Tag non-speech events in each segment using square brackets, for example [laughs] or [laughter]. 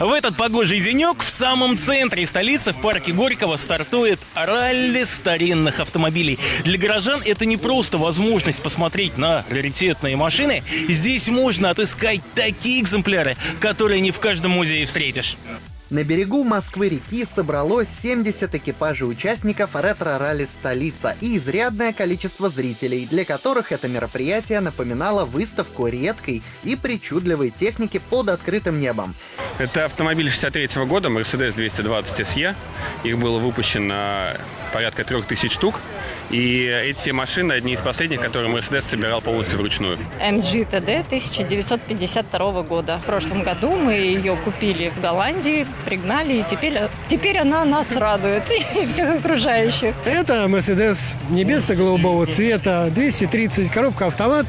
В этот погожий денек в самом центре столицы, в парке Горького, стартует ралли старинных автомобилей. Для горожан это не просто возможность посмотреть на раритетные машины. Здесь можно отыскать такие экземпляры, которые не в каждом музее встретишь. На берегу Москвы-реки собралось 70 экипажей участников ретро-ралли «Столица» и изрядное количество зрителей, для которых это мероприятие напоминало выставку редкой и причудливой техники под открытым небом. Это автомобиль 63 -го года, Mercedes 220 SE. Их было выпущено порядка 3000 штук. И эти машины одни из последних, которые Mercedes собирал полностью вручную. MG TD 1952 года. В прошлом году мы ее купили в Голландии, пригнали, и теперь, теперь она нас радует [laughs] и всех окружающих. Это Mercedes небесно-голубого цвета, 230, коробка автомат,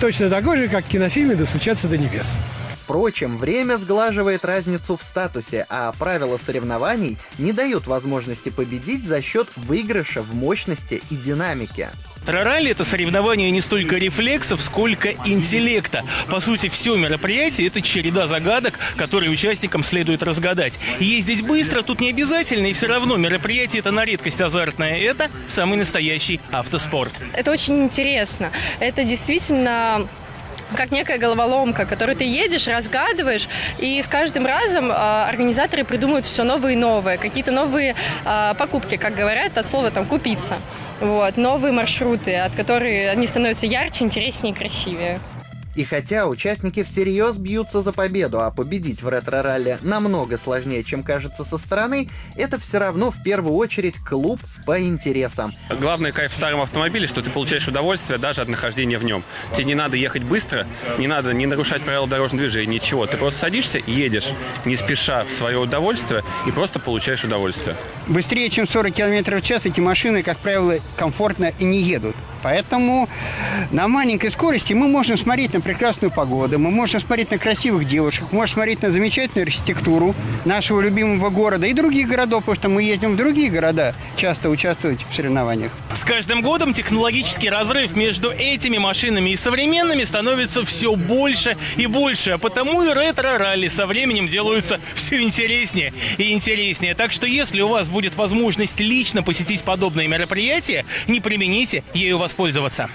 точно такой же, как в кинофильме «Достучаться до небес». Впрочем, время сглаживает разницу в статусе, а правила соревнований не дают возможности победить за счет выигрыша в мощности и динамике. Ралли — это соревнование не столько рефлексов, сколько интеллекта. По сути, все мероприятие — это череда загадок, которые участникам следует разгадать. Ездить быстро тут не обязательно, и все равно мероприятие — это на редкость азартное. Это самый настоящий автоспорт. Это очень интересно. Это действительно как некая головоломка, которую ты едешь, разгадываешь, и с каждым разом э, организаторы придумывают все новые и новые, какие-то новые э, покупки, как говорят, от слова там купиться. Вот, новые маршруты, от которых они становятся ярче, интереснее и красивее. И хотя участники всерьез бьются за победу, а победить в ретро-ралли намного сложнее, чем кажется со стороны, это все равно в первую очередь клуб по интересам. Главный кайф в старом автомобиле, что ты получаешь удовольствие даже от нахождения в нем. Тебе не надо ехать быстро, не надо не нарушать правила дорожного движения, ничего. Ты просто садишься и едешь, не спеша в свое удовольствие, и просто получаешь удовольствие. Быстрее, чем 40 км в час, эти машины, как правило, комфортно и не едут. Поэтому на маленькой скорости мы можем смотреть на прекрасную погоду, мы можем смотреть на красивых девушек, можем смотреть на замечательную архитектуру нашего любимого города и других городов, потому что мы едем в другие города часто участвовать в соревнованиях. С каждым годом технологический разрыв между этими машинами и современными становится все больше и больше, а потому и ретро-ралли со временем делаются все интереснее и интереснее. Так что если у вас будет возможность лично посетить подобные мероприятия, не примените ею воспользоваться.